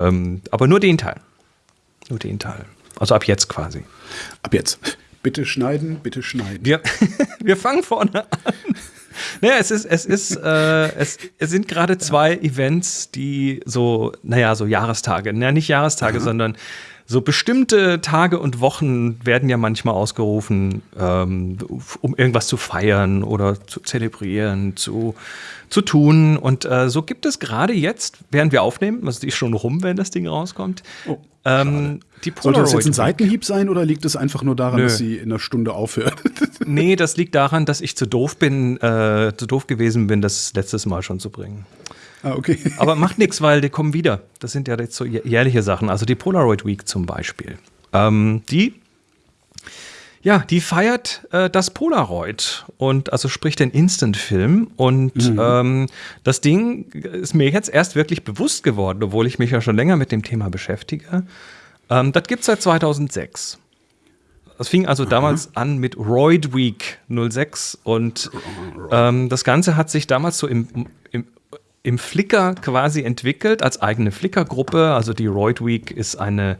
Ähm, aber nur den Teil. Nur den Teil. Also ab jetzt quasi. Ab jetzt. Bitte schneiden, bitte schneiden. Wir, wir fangen vorne an. Naja, es ist, es ist, äh, es, es sind gerade zwei Events, die so, naja, so Jahrestage, naja, nicht Jahrestage, Aha. sondern so bestimmte Tage und Wochen werden ja manchmal ausgerufen, ähm, um irgendwas zu feiern oder zu zelebrieren, zu, zu tun. Und äh, so gibt es gerade jetzt, während wir aufnehmen, also die ist schon rum, wenn das Ding rauskommt, oh, ähm, die Sollte das jetzt ein Seitenhieb sein oder liegt es einfach nur daran, Nö. dass sie in einer Stunde aufhört? nee, das liegt daran, dass ich zu doof bin, äh, zu doof gewesen bin, das letztes Mal schon zu bringen. Ah, okay. Aber macht nichts, weil die kommen wieder. Das sind ja jetzt so jährliche Sachen. Also die Polaroid Week zum Beispiel. Ähm, die ja, die feiert äh, das Polaroid und also sprich den Instant-Film. Und mhm. ähm, das Ding ist mir jetzt erst wirklich bewusst geworden, obwohl ich mich ja schon länger mit dem Thema beschäftige. Ähm, das gibt es seit 2006. Das fing also Aha. damals an mit Roid Week 06 und ähm, das Ganze hat sich damals so im, im, im Flickr quasi entwickelt als eigene Flickr-Gruppe. Also die Roid Week ist eine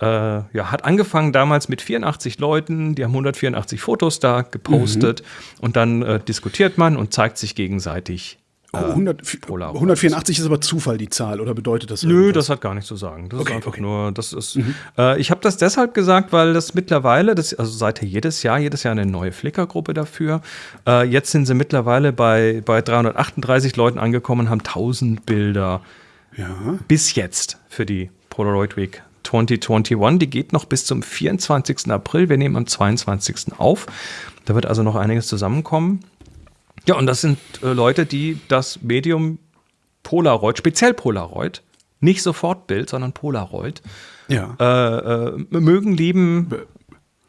äh, ja, hat angefangen damals mit 84 Leuten, die haben 184 Fotos da gepostet mhm. und dann äh, diskutiert man und zeigt sich gegenseitig. Äh, oh, 100, 184 ist aber Zufall die Zahl oder bedeutet das? Irgendwas? Nö, das hat gar nichts zu sagen. Das okay, ist einfach okay. nur, das ist. Mhm. Äh, ich habe das deshalb gesagt, weil das mittlerweile, das, also seit jedes Jahr, jedes Jahr eine neue Flickr-Gruppe dafür. Äh, jetzt sind sie mittlerweile bei, bei 338 Leuten angekommen, haben 1000 Bilder. Ja. Bis jetzt für die Polaroid Week 2021. Die geht noch bis zum 24. April. Wir nehmen am 22. auf. Da wird also noch einiges zusammenkommen. Ja, und das sind äh, Leute, die das Medium Polaroid, speziell Polaroid, nicht Sofortbild, sondern Polaroid, ja. äh, äh, mögen, lieben,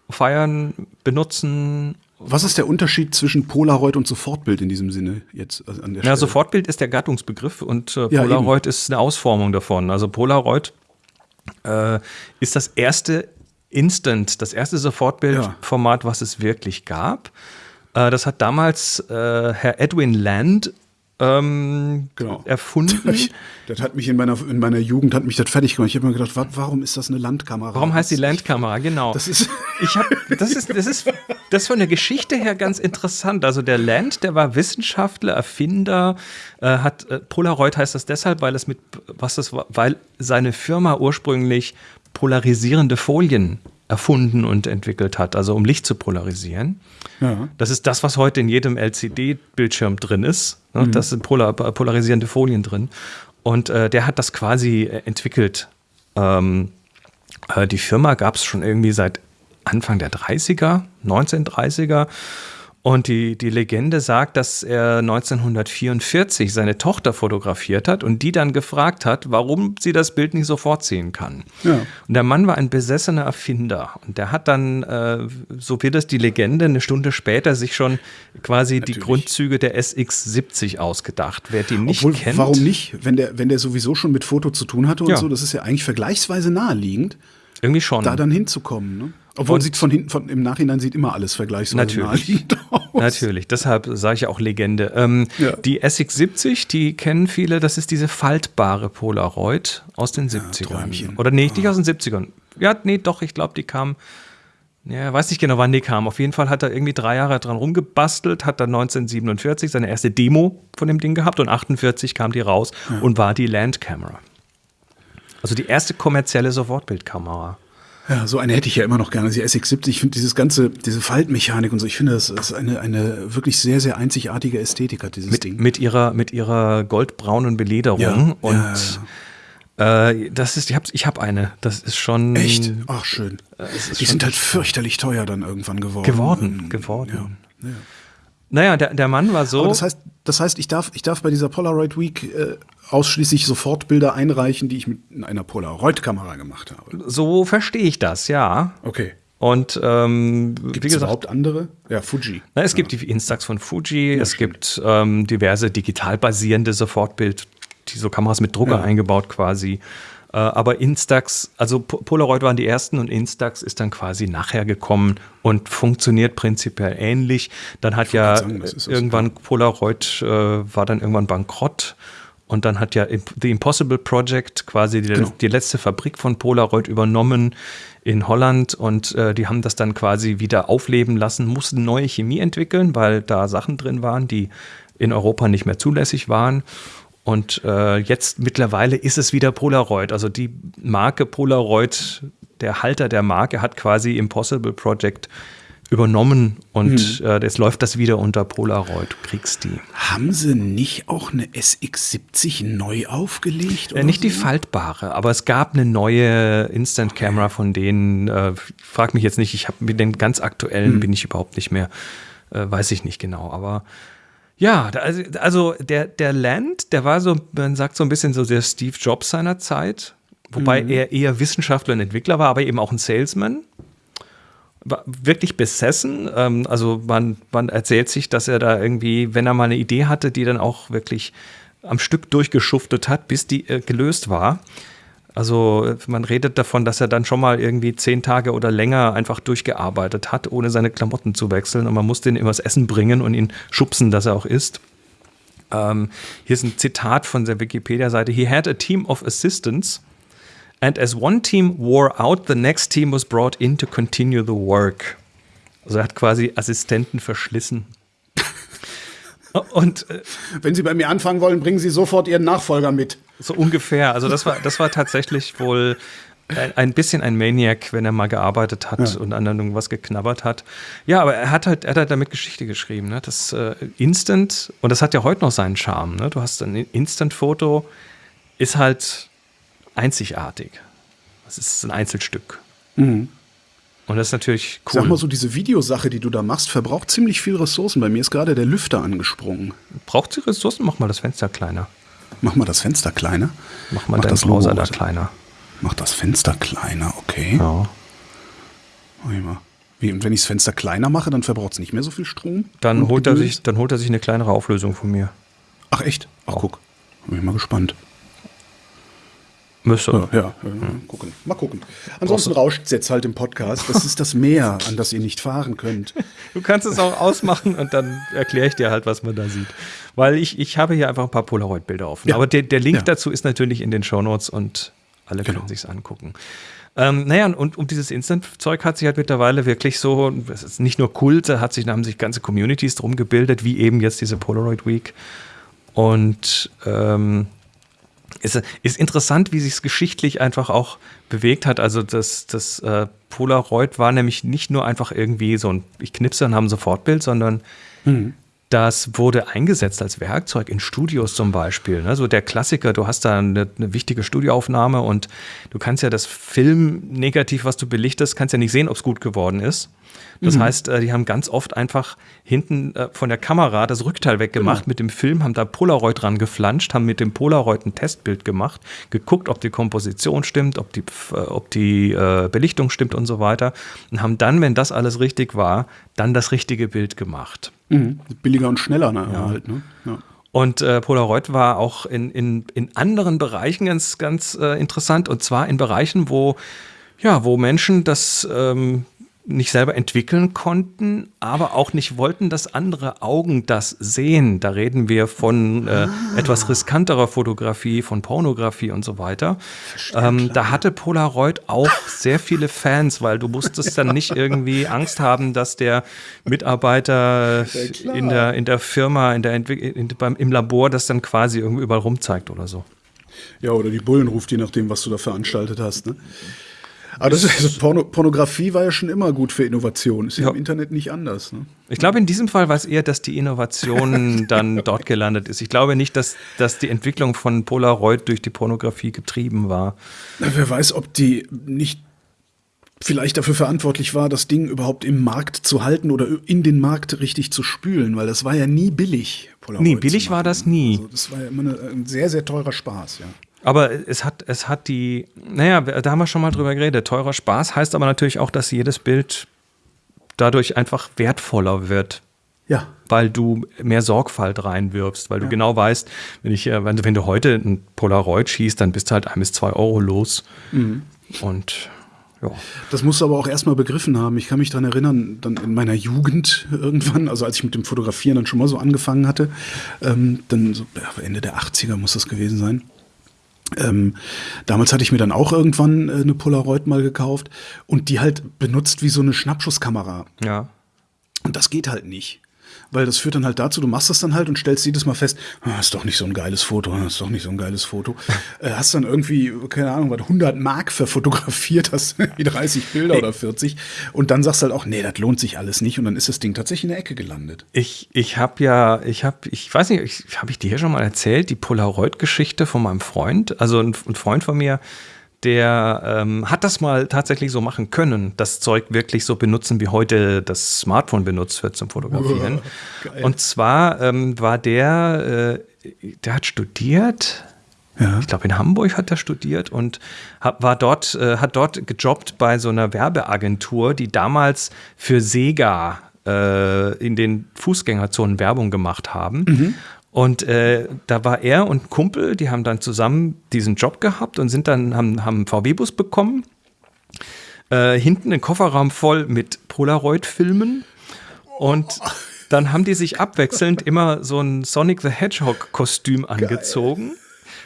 feiern, benutzen. Was ist der Unterschied zwischen Polaroid und Sofortbild in diesem Sinne jetzt an der Stelle? Ja, Sofortbild ist der Gattungsbegriff und äh, Polaroid ja, ist eine Ausformung davon. Also Polaroid äh, ist das erste Instant, das erste Sofortbildformat, ja. was es wirklich gab. Äh, das hat damals äh, Herr Edwin Land ähm, genau. erfunden. Das hat mich in meiner, in meiner Jugend hat mich das fertig gemacht. Ich habe mir gedacht, wa warum ist das eine Landkamera? Warum heißt die Landkamera? Genau. Das ist, ich hab, das ist, das ist, das ist von der Geschichte her ganz interessant. Also der Land, der war Wissenschaftler, Erfinder, äh, hat äh, Polaroid heißt das deshalb, weil es mit, was das war, weil seine Firma ursprünglich polarisierende Folien erfunden und entwickelt hat, also um Licht zu polarisieren. Ja. Das ist das, was heute in jedem LCD-Bildschirm drin ist. Ne? Mhm. Das sind polar polarisierende Folien drin. Und äh, der hat das quasi äh, entwickelt. Ähm, äh, die Firma gab es schon irgendwie seit Anfang der 30er, 1930er. Und die, die Legende sagt, dass er 1944 seine Tochter fotografiert hat und die dann gefragt hat, warum sie das Bild nicht sofort sehen kann. Ja. Und der Mann war ein besessener Erfinder. Und der hat dann, äh, so wird es die Legende, eine Stunde später sich schon quasi Natürlich. die Grundzüge der SX70 ausgedacht. Wer die nicht Obwohl, kennt. Warum nicht? Wenn der, wenn der sowieso schon mit Foto zu tun hatte und ja. so, das ist ja eigentlich vergleichsweise naheliegend. Irgendwie schon. Da dann hinzukommen. Ne? Obwohl sieht von hinten, von, im Nachhinein sieht immer alles vergleichsweise natürlich. aus. Natürlich, deshalb sage ich auch Legende. Ähm, ja. Die SX70, die kennen viele, das ist diese faltbare Polaroid aus den 70ern. Ja, Oder nee, nicht ah. aus den 70ern. Ja, nee, doch, ich glaube, die kam. Ja, weiß nicht genau, wann die kam. Auf jeden Fall hat er irgendwie drei Jahre dran rumgebastelt, hat dann 1947 seine erste Demo von dem Ding gehabt und 48 kam die raus ja. und war die Landkamera. Also die erste kommerzielle Sofortbildkamera. Ja, so eine hätte ich ja immer noch gerne. Die SX70, ich finde dieses ganze, diese Faltmechanik und so, ich finde, das ist eine, eine wirklich sehr, sehr einzigartige Ästhetik hat dieses mit, Ding. Mit ihrer, mit ihrer goldbraunen Belederung ja, und ja, ja. Äh, das ist, ich habe ich hab eine. Das ist schon. Echt? Ach, schön. Äh, die sind halt fürchterlich teuer dann irgendwann geworden. Geworden, geworden. Ja, ja. Naja, der, der Mann war so. Aber das heißt, das heißt, ich darf, ich darf bei dieser Polaroid Week äh, ausschließlich Sofortbilder einreichen, die ich mit einer Polaroid-Kamera gemacht habe. So verstehe ich das, ja. Okay. Und ähm, gibt es überhaupt andere? Ja, Fuji. Na, es ja. gibt die Instax von Fuji, ja, es stimmt. gibt ähm, diverse digital basierende Sofortbild, die so Kameras mit Drucker ja. eingebaut quasi. Äh, aber Instax, also Polaroid waren die ersten und Instax ist dann quasi nachher gekommen und funktioniert prinzipiell ähnlich. Dann hat ja sagen, irgendwann Polaroid äh, war dann irgendwann bankrott Und dann hat ja The Impossible Project quasi die, genau. die letzte Fabrik von Polaroid übernommen in Holland und äh, die haben das dann quasi wieder aufleben lassen, mussten neue Chemie entwickeln, weil da Sachen drin waren, die in Europa nicht mehr zulässig waren. Und äh, jetzt mittlerweile ist es wieder Polaroid. Also die Marke Polaroid, der Halter der Marke hat quasi Impossible Project übernommen und hm. äh, jetzt läuft das wieder unter Polaroid. Du kriegst die. Haben sie nicht auch eine SX70 neu aufgelegt? Äh, nicht so? die faltbare, aber es gab eine neue Instant Camera von denen. Äh, frag mich jetzt nicht, ich habe mit den ganz aktuellen hm. bin ich überhaupt nicht mehr, äh, weiß ich nicht genau, aber ja, also, also der, der Land, der war so, man sagt so ein bisschen so der Steve Jobs seiner Zeit, wobei mhm. er eher Wissenschaftler und Entwickler war, aber eben auch ein Salesman. War wirklich besessen. Ähm, also man, man erzählt sich, dass er da irgendwie, wenn er mal eine Idee hatte, die dann auch wirklich am Stück durchgeschuftet hat, bis die äh, gelöst war. Also man redet davon, dass er dann schon mal irgendwie zehn Tage oder länger einfach durchgearbeitet hat, ohne seine Klamotten zu wechseln. Und man musste ihn immer das Essen bringen und ihn schubsen, dass er auch isst. Ähm, hier ist ein Zitat von der Wikipedia-Seite. He had a team of assistants. And as one team wore out, the next team was brought in to continue the work. Also er hat quasi Assistenten verschlissen. Und äh, wenn Sie bei mir anfangen wollen, bringen Sie sofort Ihren Nachfolger mit. So ungefähr. Also das war, das war tatsächlich wohl ein, bisschen ein Maniac, wenn er mal gearbeitet hat ja. und an irgendwas geknabbert hat. Ja, aber er hat halt, er hat halt damit Geschichte geschrieben. Ne? Das äh, Instant, und das hat ja heute noch seinen Charme. Ne? Du hast ein Instant-Foto, ist halt einzigartig. Das ist ein Einzelstück. Mhm. Und das ist natürlich cool. Sag mal so, diese Videosache, die du da machst, verbraucht ziemlich viel Ressourcen. Bei mir ist gerade der Lüfter angesprungen. Braucht sie Ressourcen? Mach mal das Fenster kleiner. Mach mal das Fenster kleiner. Mach mal Mach dein Browser da kleiner. Mach das Fenster kleiner, okay. Ja. Wie, und wenn ich das Fenster kleiner mache, dann verbraucht es nicht mehr so viel Strom? Dann holt, er sich, dann holt er sich eine kleinere Auflösung von mir. Ach echt? Ach, guck. Bin ich mal gespannt. Müsste. Ja, ja, hm. gucken. Mal gucken. Ansonsten rauscht es jetzt halt im Podcast. Das ist das Meer, an das ihr nicht fahren könnt. Du kannst es auch ausmachen und dann erkläre ich dir halt, was man da sieht. Weil ich, ich habe hier einfach ein paar Polaroid-Bilder offen. Ja. Aber der, der Link dazu ist natürlich in den Shownotes und alle genau. können sich angucken. Ähm, naja, und um dieses Instant-Zeug hat sich halt mittlerweile wirklich so, es ist nicht nur Kult, da hat sich, da haben sich ganze Communities drum gebildet, wie eben jetzt diese Polaroid Week. Und ähm, ist, ist interessant, wie sich es geschichtlich einfach auch bewegt hat. Also das, das äh, Polaroid war nämlich nicht nur einfach irgendwie so ein, ich knipse und habe ein Sofortbild, sondern mhm. Das wurde eingesetzt als Werkzeug in Studios zum Beispiel. Ne? So der Klassiker, du hast da eine, eine wichtige Studioaufnahme und du kannst ja das Film negativ, was du belichtest, kannst ja nicht sehen, ob es gut geworden ist. Das mhm. heißt, äh, die haben ganz oft einfach hinten äh, von der Kamera das Rückteil weggemacht genau. mit dem Film, haben da Polaroid dran geflanscht, haben mit dem Polaroid ein Testbild gemacht, geguckt, ob die Komposition stimmt, ob die, äh, ob die Belichtung stimmt und so weiter und haben dann, wenn das alles richtig war, dann das richtige Bild gemacht. Mhm. Billiger und schneller ne? Ja. halt. Ne? Ja. Und äh, Polaroid war auch in, in, in anderen Bereichen ganz, ganz äh, interessant. Und zwar in Bereichen, wo, ja, wo Menschen das ähm, nicht selber entwickeln konnten, aber auch nicht wollten, dass andere Augen das sehen. Da reden wir von äh, ah. etwas riskanterer Fotografie, von Pornografie und so weiter. Ähm, da hatte Polaroid auch sehr viele Fans, weil du musstest dann nicht irgendwie Angst haben, dass der Mitarbeiter in der, in der Firma, in der in, beim, im Labor das dann quasi irgendwie überall rumzeigt oder so. Ja, oder die Bullen ruft, je nachdem, was du da veranstaltet hast. Ne? Aber das ist, also Porno, Pornografie war ja schon immer gut für Innovation. Ist ja, im Internet nicht anders. Ne? Ich glaube, in diesem Fall war es eher, dass die Innovation dann dort gelandet ist. Ich glaube nicht, dass, dass die Entwicklung von Polaroid durch die Pornografie getrieben war. Na, wer weiß, ob die nicht vielleicht dafür verantwortlich war, das Ding überhaupt im Markt zu halten oder in den Markt richtig zu spülen, weil das war ja nie billig. Polaroid nee, billig war das nie. Also das war ja immer eine, ein sehr, sehr teurer Spaß, ja. Aber es hat, es hat die, naja, da haben wir schon mal drüber geredet. Teurer Spaß heißt aber natürlich auch, dass jedes Bild dadurch einfach wertvoller wird. Ja. Weil du mehr Sorgfalt reinwirfst, weil du genau weißt, wenn ich, äh, wenn, wenn du heute ein Polaroid schießt, dann bist du halt ein bis zwei Euro los. Mhm. Und Ja. Das musst du aber auch erstmal begriffen haben. Ich kann mich daran erinnern, dann in meiner Jugend irgendwann, also als ich mit dem Fotografieren dann schon mal so angefangen hatte, ähm, dann so Ende der 80er muss das gewesen sein. Ähm, damals hatte ich mir dann auch irgendwann äh, eine Polaroid mal gekauft und die halt benutzt wie so eine Schnappschusskamera. Ja. Und das geht halt nicht. Weil das führt dann halt dazu, du machst das dann halt und stellst jedes Mal fest, ah, ist doch nicht so ein geiles Foto, ah, ist doch nicht so ein geiles Foto. äh, hast dann irgendwie, keine Ahnung, was 100 Mark verfotografiert, hast wie 30 Bilder oder 40 und dann sagst du halt auch, nee, das lohnt sich alles nicht und dann ist das Ding tatsächlich in der Ecke gelandet. Ich, ich habe ja, ich habe, ich weiß nicht, habe ich dir hier schon mal erzählt, die Polaroid-Geschichte von meinem Freund, also ein, ein Freund von mir, der ähm, hat das mal tatsächlich so machen können, das Zeug wirklich so benutzen, wie heute das Smartphone benutzt wird zum Fotografieren. Geil. Und zwar ähm, war der, äh, der hat studiert. Ja. Ich glaube, in Hamburg hat er studiert und hat, war dort, äh, hat dort gejobbt bei so einer Werbeagentur, die damals für Sega äh, in den Fußgängerzonen Werbung gemacht haben. Und äh, da war er und ein Kumpel, die haben dann zusammen diesen Job gehabt und sind dann, haben, haben einen VW-Bus bekommen. Äh, hinten einen Kofferraum voll mit Polaroid-Filmen. Und dann haben die sich abwechselnd immer so ein Sonic the Hedgehog-Kostüm angezogen.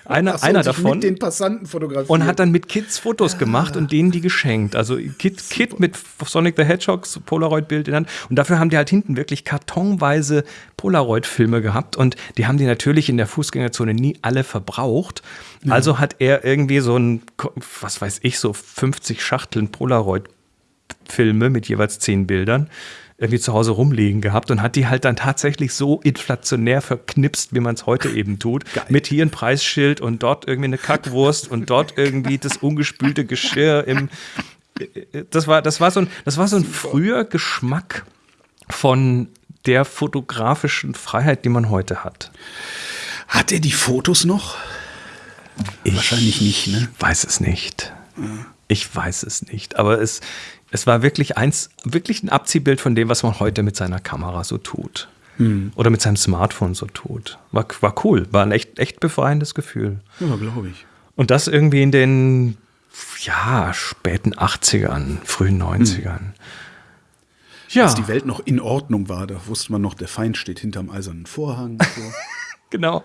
Einer, so, einer davon. Mit den Passanten fotografiert. Und hat dann mit Kids Fotos gemacht und denen die geschenkt. Also Kid, Kid mit Sonic the Hedgehogs Polaroid-Bild in der Hand. Und dafür haben die halt hinten wirklich kartonweise Polaroid-Filme gehabt. Und die haben die natürlich in der Fußgängerzone nie alle verbraucht. Also hat er irgendwie so ein, was weiß ich, so 50 Schachteln Polaroid-Filme mit jeweils 10 Bildern irgendwie zu Hause rumliegen gehabt und hat die halt dann tatsächlich so inflationär verknipst, wie man es heute eben tut. Mit hier ein Preisschild und dort irgendwie eine Kackwurst und dort irgendwie das ungespülte Geschirr im. Das war, das war so ein, das war so ein früher Geschmack von der fotografischen Freiheit, die man heute hat. Hat er die Fotos noch? Wahrscheinlich nicht, ne? Weiß es nicht. Ich weiß es nicht. Aber es, es war wirklich eins, wirklich ein Abziehbild von dem, was man heute mit seiner Kamera so tut. Oder mit seinem Smartphone so tut. War, war cool. War ein echt, echt befreiendes Gefühl. Ja, glaube ich. Und das irgendwie in den ja, späten 80ern, frühen 90ern. Ja, Als die Welt noch in Ordnung war, da wusste man noch, der Feind steht hinterm eisernen Vorhang. So. genau.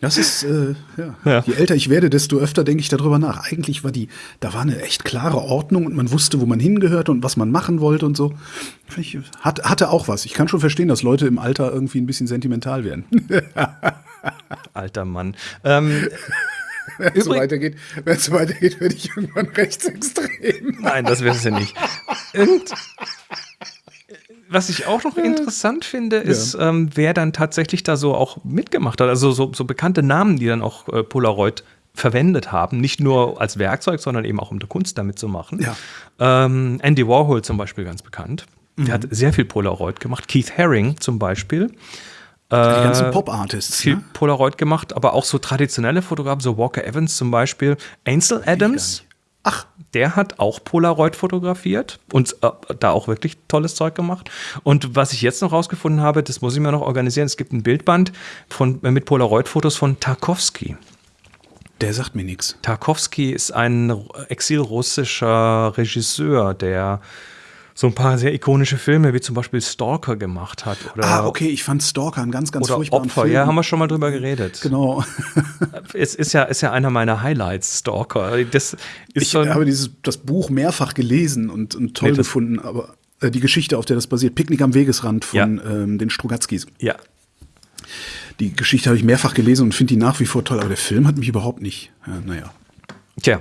Das ist, äh, ja. Ja. Je älter ich werde, desto öfter denke ich darüber nach. Eigentlich war die, da war eine echt klare Ordnung und man wusste, wo man hingehörte und was man machen wollte und so. Ich, hat, hatte auch was. Ich kann schon verstehen, dass Leute im Alter irgendwie ein bisschen sentimental werden. Alter Mann. Ähm, Wenn es so weitergeht, wenn es so weitergeht, werde ich irgendwann rechtsextrem. Nein, das wird es ja nicht. Und was ich auch noch interessant finde, ist, ähm, wer dann tatsächlich da so auch mitgemacht hat. Also so, so bekannte Namen, die dann auch äh, Polaroid verwendet haben. Nicht nur als Werkzeug, sondern eben auch um die Kunst damit zu machen. Ja. Ähm, Andy Warhol zum Beispiel ganz bekannt. Der hat sehr viel Polaroid gemacht. Keith Haring zum Beispiel. Die ganzen Pop-Artists. Viel Ne? Polaroid gemacht, aber auch so traditionelle Fotografen, so Walker Evans zum Beispiel. Ansel Adams, Ach, der hat auch Polaroid fotografiert und äh, da auch wirklich tolles Zeug gemacht. Und was ich jetzt noch rausgefunden habe, das muss ich mir noch organisieren. Es gibt ein Bildband von, mit Polaroid-Fotos von Tarkovsky. der sagt mir nichts. Tarkovsky ist ein exilrussischer Regisseur, der so ein paar sehr ikonische Filme wie zum Beispiel Stalker gemacht hat. Oder, Ah, okay, ich fand Stalker einen ganz, ganz oder furchtbaren Opfer. Film. Ja, haben wir schon mal drüber geredet. Genau. Es ist ja, ist ja einer meiner Highlights, Stalker. Das ist Ich ein, habe dieses, das Buch mehrfach gelesen und, und toll Nee, gefunden, aber äh, die Geschichte, auf der das basiert, Picknick am Wegesrand von ähm, den Strugatzkis. ja, Die Geschichte habe ich mehrfach gelesen und finde die nach wie vor toll, aber der Film hat mich überhaupt nicht. Ja, naja, tja.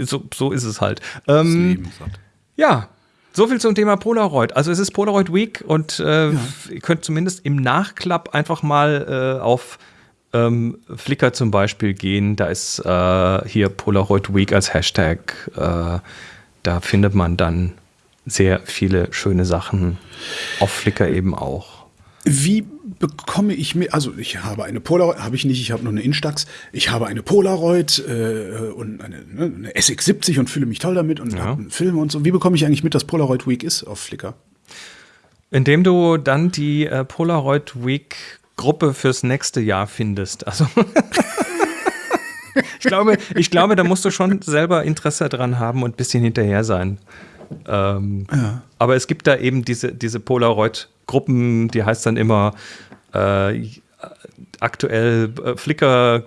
So, so ist es halt. Ähm, halt. Ja, so viel zum Thema Polaroid. Also es ist Polaroid Week und äh, ihr könnt zumindest im Nachklapp einfach mal äh, auf ähm, Flickr zum Beispiel gehen. Da ist äh, hier Polaroid Week als Hashtag. Äh, da findet man dann sehr viele schöne Sachen. Auf Flickr eben auch. Wie bekomme ich mir, also ich habe eine Polaroid, habe ich nicht, ich habe nur eine Instax, ich habe eine Polaroid äh, und eine, ne, eine SX70 und fühle mich toll damit und Ja. habe Filme und so. Wie bekomme ich eigentlich mit, dass Polaroid Week ist auf Flickr? Indem du dann die äh, Polaroid Week Gruppe fürs nächste Jahr findest. Also ich, glaube, ich glaube, da musst du schon selber Interesse dran haben und ein bisschen hinterher sein. Ähm, ja. Aber es gibt da eben diese, diese Polaroid-Gruppen, die heißt dann immer äh, aktuell äh, Flickr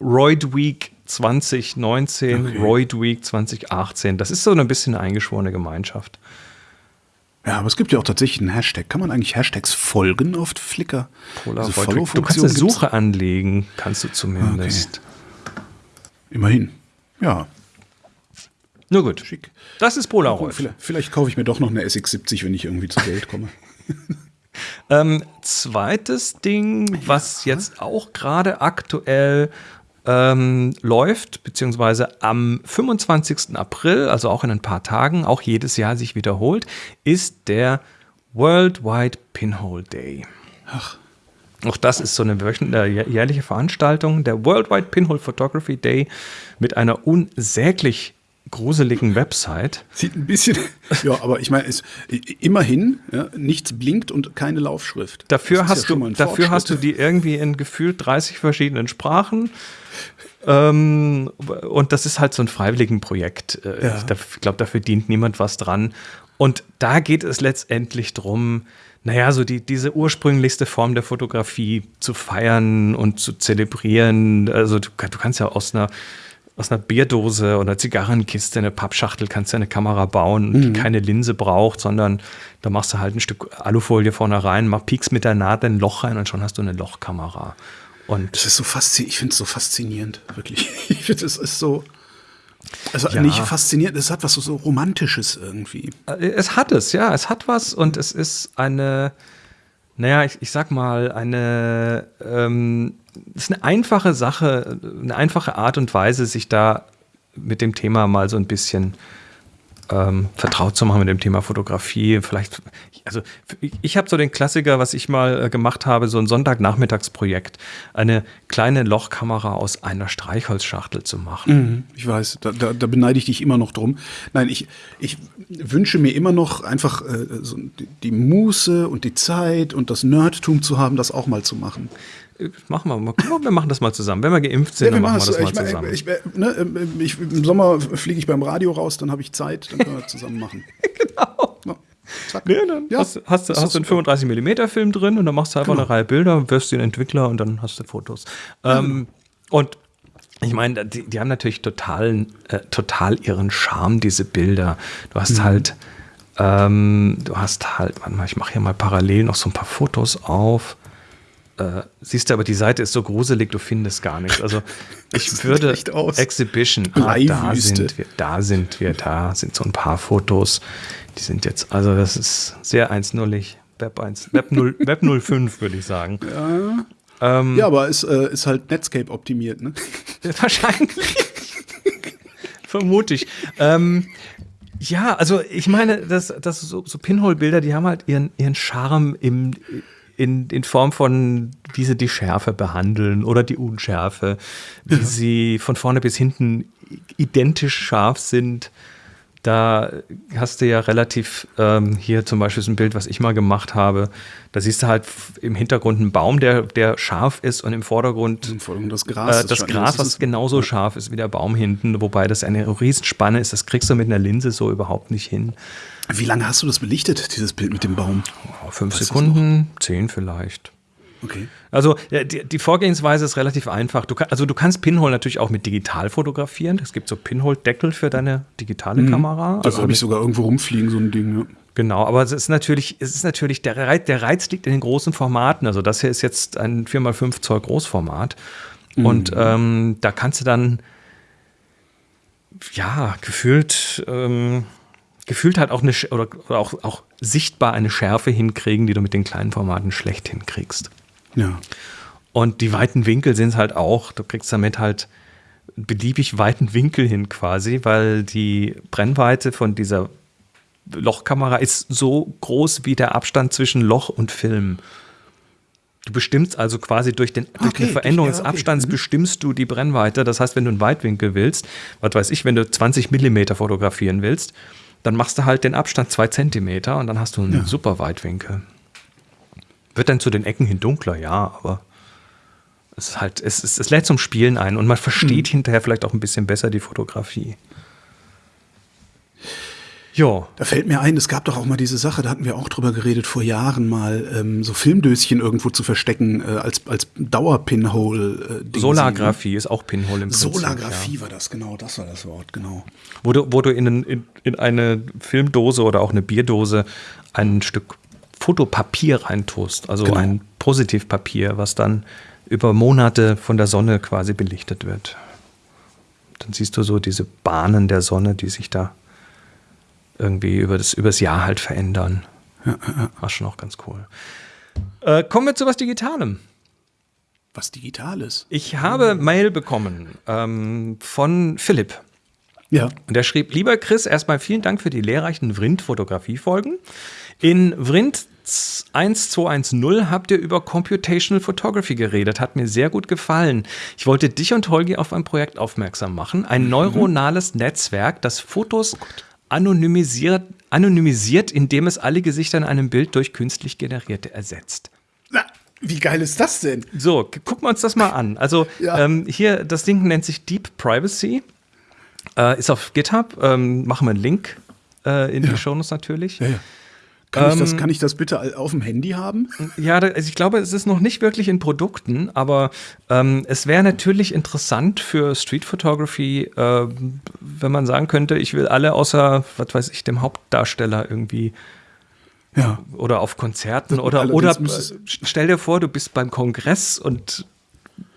Roid Week 2019, okay. Roid Week 2018. Das ist so ein bisschen eine eingeschworene Gemeinschaft. Ja, aber es gibt ja auch tatsächlich einen Hashtag. Kann man eigentlich Hashtags folgen auf Flickr? Also du kannst eine Suche gibt's? anlegen, kannst du zumindest. Okay. Immerhin. Ja. Nur gut. Schick. Das ist Polaroid. Vielleicht, vielleicht kaufe ich mir doch noch eine SX70, wenn ich irgendwie zu Geld komme. ähm, zweites Ding, was jetzt auch gerade aktuell ähm, läuft, beziehungsweise am 25. April, also auch in ein paar Tagen, auch jedes Jahr sich wiederholt, ist der Worldwide Pinhole Day. Ach. Auch das ist so eine äh, jährliche Veranstaltung, der Worldwide Pinhole Photography Day mit einer unsäglich gruseligen Website. Sieht ein bisschen, ja, aber ich meine, es, immerhin, ja, nichts blinkt und keine Laufschrift. Dafür, hast, ja du, dafür hast du die irgendwie in gefühlt 30 verschiedenen Sprachen. Ähm, und das ist halt so ein Freiwilligenprojekt. Äh, ja. Ich glaube, da verdient niemand was dran. Und da geht es letztendlich drum, naja, so die, diese ursprünglichste Form der Fotografie zu feiern und zu zelebrieren. Also du, du kannst ja aus einer aus einer Bierdose oder einer Zigarrenkiste, eine Pappschachtel kannst du eine Kamera bauen, mhm. die keine Linse braucht, sondern da machst du halt ein Stück Alufolie vorne rein, mach, piekst mit der Nadel ein Loch rein und schon hast du eine Lochkamera. Und das ist so faszinierend, ich finde es so faszinierend, wirklich. Ich finde, es ist so. Also ja. nicht faszinierend, es hat was so, so Romantisches irgendwie. Äh, es hat es, ja, es hat was und es ist eine, naja, ich, ich sag mal, eine, ähm, ist eine einfache Sache, eine einfache Art und Weise, sich da mit dem Thema mal so ein bisschen ähm, vertraut zu machen mit dem Thema Fotografie. Vielleicht, also ich habe so den Klassiker, was ich mal äh, gemacht habe, so ein Sonntagnachmittagsprojekt, eine kleine Lochkamera aus einer Streichholzschachtel zu machen. Mhm, ich weiß, da, da, da, beneide ich dich immer noch drum. Nein, ich, ich wünsche mir immer noch einfach äh, so die, die Muße und die Zeit und das Nerdtum zu haben, das auch mal zu machen machen wir mal. Wir machen das mal zusammen. Wenn wir geimpft sind, ja, dann machen wir das mal zusammen. Ich, ich, ne, ich, Im Sommer fliege ich beim Radio raus, dann habe ich Zeit, dann können wir das zusammen machen. genau. Ja, zack. Ja, dann ja, hast, hast, hast du einen 35 mm Film drin und dann machst du einfach genau. eine Reihe Bilder, wirfst den Entwickler und dann hast du Fotos. Ähm, genau. Und ich meine, die, die, haben natürlich total, äh, total ihren Charme, diese Bilder. Du hast mhm. halt, ähm, du hast halt, warte mal, ich mache hier mal parallel noch so ein paar Fotos auf. Äh, siehst du, aber die Seite ist so gruselig, du findest gar nichts. Also ich würde Exhibition, ah, da sind wir, da sind wir, da sind so ein paar Fotos. Die sind jetzt, also das ist sehr 1.0ig. Web 1, Web 0, Web 05 würde ich sagen. Ja, ähm, ja aber es äh, ist halt Netscape optimiert, ne? Wahrscheinlich. Vermute ich. Ähm, ja, also ich meine, das, das so, so Pinhole-Bilder, die haben halt ihren, ihren Charme im, in, in Form von, wie sie die Schärfe behandeln oder die Unschärfe, wie ja. sie von vorne bis hinten identisch scharf sind. Da hast du ja relativ, ähm, hier zum Beispiel ist ein Bild, was ich mal gemacht habe. Da siehst du halt im Hintergrund einen Baum, der, der scharf ist und im Vordergrund, Im Vordergrund das Gras. Äh, das Gras, was genauso ja. scharf ist wie der Baum hinten, wobei das eine Riesenspanne ist. Das kriegst du mit einer Linse so überhaupt nicht hin. Wie lange hast du das belichtet, dieses Bild mit dem Baum? Oh, fünf weißt Sekunden, zehn vielleicht. Okay. Also die, die, Vorgehensweise ist relativ einfach. Du kann, also du kannst Pinhole natürlich auch mit digital fotografieren. Es gibt so Pinhole-Deckel für deine digitale mhm. Kamera. Also habe ich sogar irgendwo rumfliegen, so ein Ding. Ja. Genau, aber es ist natürlich, es ist natürlich der Reiz, der Reiz liegt in den großen Formaten. Also das hier ist jetzt ein 4x5 Zoll Großformat. Mhm. Und ähm, da kannst du dann ja gefühlt ähm, gefühlt halt auch eine oder, oder auch, auch sichtbar eine Schärfe hinkriegen, die du mit den kleinen Formaten schlecht hinkriegst. Ja. Und die weiten Winkel sind es halt auch. Du kriegst damit halt beliebig weiten Winkel hin quasi, weil die Brennweite von dieser Lochkamera ist so groß wie der Abstand zwischen Loch und Film. Du bestimmst also quasi durch, den, okay, durch die Veränderung des Abstands okay. Mhm. bestimmst du die Brennweite. Das heißt, wenn du einen Weitwinkel willst, was weiß ich, wenn du 20 Millimeter fotografieren willst, dann machst du halt den Abstand zwei Zentimeter und dann hast du einen ja. super Weitwinkel. Wird dann zu den Ecken hin dunkler, ja, aber es ist halt, es, es, es lädt zum Spielen ein und man versteht Mhm. hinterher vielleicht auch ein bisschen besser die Fotografie. Ja. Da fällt mir ein, es gab doch auch mal diese Sache, da hatten wir auch drüber geredet vor Jahren mal, ähm, so Filmdöschen irgendwo zu verstecken äh, als, als Dauer-Pinhole. Äh, Solargraphie ist auch Pinhole im Prinzip. Solargraphie Ja. war das, genau, das war das Wort, genau. Wo du, wo du in, in, in eine Filmdose oder auch eine Bierdose ein Stück Fotopapier reintust, also Genau. ein Positivpapier, was dann über Monate von der Sonne quasi belichtet wird. Dann siehst du so diese Bahnen der Sonne, die sich da irgendwie über das übers Jahr halt verändern. War schon auch ganz cool. Äh, kommen wir zu was Digitalem. Was Digitales. Ich habe Mail bekommen ähm, von Philipp. Ja. Und er schrieb, lieber Chris, erstmal vielen Dank für die lehrreichen Vrind-Fotografie-Folgen. In Vrind 1210 habt ihr über Computational Photography geredet. Hat mir sehr gut gefallen. Ich wollte dich und Holgi auf ein Projekt aufmerksam machen. Ein neuronales Netzwerk, das Fotos anonymisiert, anonymisiert, indem es alle Gesichter in einem Bild durch künstlich generierte ersetzt. Na, wie geil ist das denn? So, gucken wir uns das mal an. Also Ja. ähm, hier, das Ding nennt sich Deep Privacy. Äh, ist auf GitHub. Ähm, machen wir einen Link äh, in Ja. die Shownotes natürlich. Ja, Kann, ich das, Ähm, kann ich das bitte auf dem Handy haben? Ja, also ich glaube, es ist noch nicht wirklich in Produkten, aber ähm, es wäre natürlich interessant für Street Photography, ähm, wenn man sagen könnte, ich will alle außer, was weiß ich, dem Hauptdarsteller irgendwie Ja. oder auf Konzerten oder, oder äh, stell dir vor, du bist beim Kongress und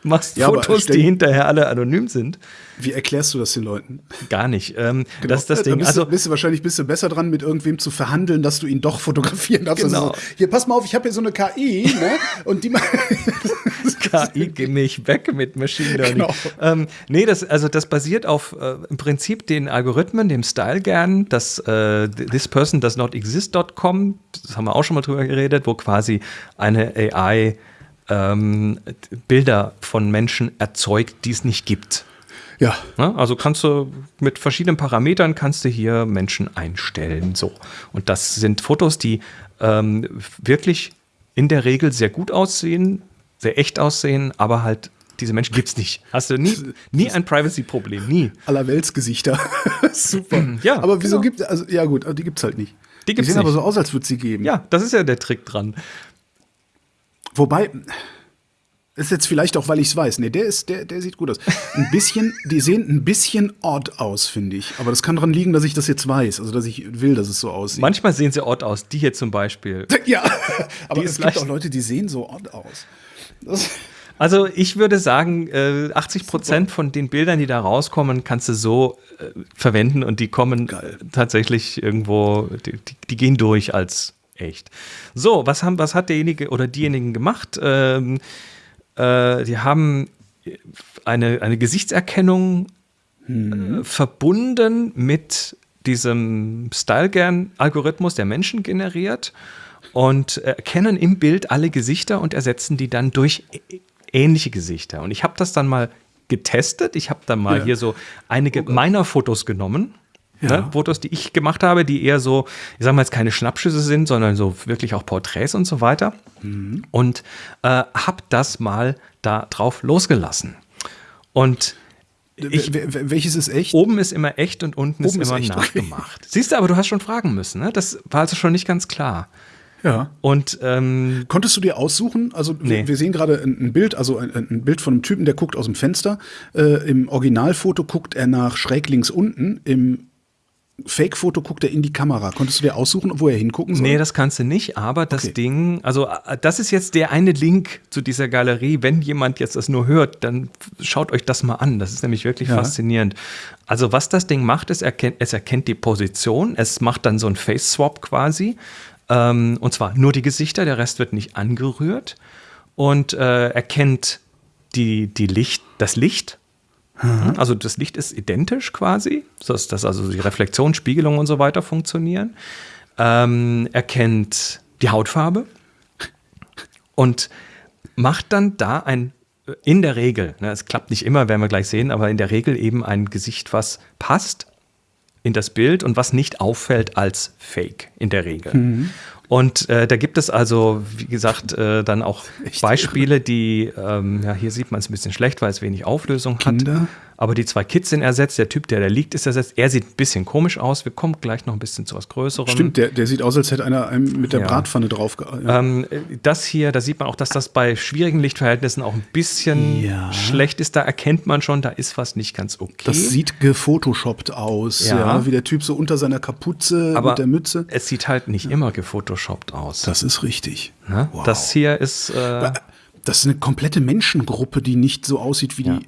machst Ja, Fotos, die hinterher alle anonym sind. Wie erklärst du das den Leuten? Gar nicht. Ähm, Das ist das Da Ding. bist, Also, du, bist du wahrscheinlich bist du besser dran, mit irgendwem zu verhandeln, dass du ihn doch fotografieren darfst. Genau. Also so, hier, pass mal auf, ich habe hier so eine KI, ne? Und die KI, geh mich weg mit Machine Learning. Genau. Ähm, nee, das, also das basiert auf äh, im Prinzip den Algorithmen, dem Style gern, das äh, this person does not exist.com, das haben wir auch schon mal drüber geredet, wo quasi eine AI ähm, Bilder von Menschen erzeugt, die es nicht gibt. Ja. Ne? Also kannst du mit verschiedenen Parametern kannst du hier Menschen einstellen. So. Und das sind Fotos, die ähm, wirklich in der Regel sehr gut aussehen, sehr echt aussehen, aber halt diese Menschen gibt es nicht. Hast du nie, nie ein Privacy-Problem, nie. Allerweltsgesichter. Super. Ja, aber wieso genau. gibt also ja gut, aber die gibt's halt nicht. Die gibt's sehen aber nicht. so aus, als würde sie geben. Ja, das ist ja der Trick dran. Wobei ist jetzt vielleicht auch, weil ich es weiß. Nee, der ist der der sieht gut aus. Ein bisschen, die sehen ein bisschen odd aus, finde ich, aber das kann daran liegen, dass ich das jetzt weiß, also dass ich will, dass es so aussieht. Manchmal sehen sie odd aus. Die hier zum Beispiel. ja, aber Die es gibt auch Leute, die sehen so odd aus. Das, Also ich würde sagen, äh, 80 Prozent von den Bildern, die da rauskommen, kannst du so äh, verwenden und die kommen Geil. äh, tatsächlich irgendwo, die, die, die gehen durch als echt. So, was, haben, was hat derjenige oder diejenigen gemacht? Ähm, äh, die haben eine, eine Gesichtserkennung äh, verbunden mit diesem Style-Gern-Algorithmus, der Menschen generiert und erkennen im Bild alle Gesichter und ersetzen die dann durch ähnliche Gesichter. Und ich habe das dann mal getestet. Ich habe dann mal Ja. hier so einige meiner Fotos genommen. Ja. Ne, Fotos, die ich gemacht habe, die eher so, ich sag mal jetzt keine Schnappschüsse sind, sondern so wirklich auch Porträts und so weiter. Und äh, habe das mal da drauf losgelassen. Und ich, Wel- wel- welches ist echt? oben ist immer echt und unten Oben ist ist immer okay. nachgemacht. Siehst du, aber du hast schon fragen müssen. Ne? Das war also schon nicht ganz klar. Ja. Und ähm, Konntest du dir aussuchen? Also Nee. wir, wir sehen gerade ein, ein Bild, also ein, ein Bild von einem Typen, der guckt aus dem Fenster. Äh, Im Originalfoto guckt er nach schräg links unten. Im Fake-Foto guckt er in die Kamera. Konntest du dir aussuchen, wo er hingucken soll? nee, das kannst du nicht, aber das Okay. Ding, also äh, das ist jetzt der eine Link zu dieser Galerie. Wenn jemand jetzt das nur hört, dann schaut euch das mal an. Das ist nämlich wirklich Ja. faszinierend. Also was das Ding macht, ist, erkennt, es erkennt die Position, es macht dann so ein Face-Swap quasi. Ähm, und zwar nur die Gesichter, der Rest wird nicht angerührt. Und äh, erkennt die, die Licht, das Licht. Also das Licht ist identisch quasi, sodass dass also die Reflexion, Spiegelung und so weiter funktionieren. Ähm, erkennt die Hautfarbe und macht dann da ein, in der Regel, ne, es klappt nicht immer, werden wir gleich sehen, aber in der Regel eben ein Gesicht, was passt in das Bild und was nicht auffällt als Fake in der Regel. Und äh, da gibt es also, wie gesagt, äh, dann auch Beispiele, die, ähm, ja, hier sieht man es ein bisschen schlecht, weil es wenig Auflösung Kinder? hat. Aber die zwei Kids sind ersetzt, der Typ, der da liegt, ist ersetzt. Er sieht ein bisschen komisch aus. Wir kommen gleich noch ein bisschen zu was Größerem. Stimmt, der, der sieht aus, als hätte einer einem mit der Ja. Bratpfanne drauf. Ja. Ähm, das hier, da sieht man auch, dass das bei schwierigen Lichtverhältnissen auch ein bisschen Ja. schlecht ist. Da erkennt man schon, da ist was nicht ganz okay. Das sieht gefotoshoppt aus, ja. Ja. wie der Typ so unter seiner Kapuze aber mit der Mütze. es sieht halt nicht immer gefotoshoppt aus. Das ist richtig. ne? Wow. Das hier ist, äh, Das ist eine komplette Menschengruppe, die nicht so aussieht wie Ja. die.